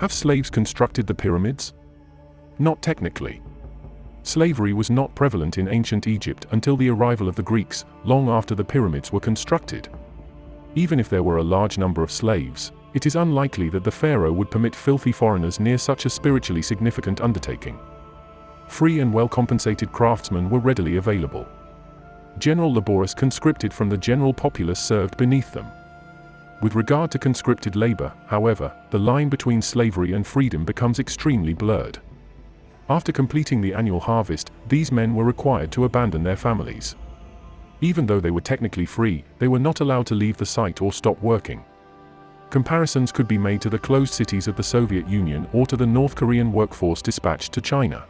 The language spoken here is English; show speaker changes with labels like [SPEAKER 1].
[SPEAKER 1] Have slaves constructed the pyramids? Not technically. Slavery was not prevalent in ancient Egypt until the arrival of the Greeks, long after the pyramids were constructed. Even if there were a large number of slaves, it is unlikely that the pharaoh would permit filthy foreigners near such a spiritually significant undertaking. Free and well-compensated craftsmen were readily available. General laborers conscripted from the general populace served beneath them. With regard to conscripted labor, however, the line between slavery and freedom becomes extremely blurred. After completing the annual harvest, these men were required to abandon their families. Even though they were technically free, they were not allowed to leave the site or stop working. Comparisons could be made to the closed cities of the Soviet Union or to the North Korean workforce dispatched to China.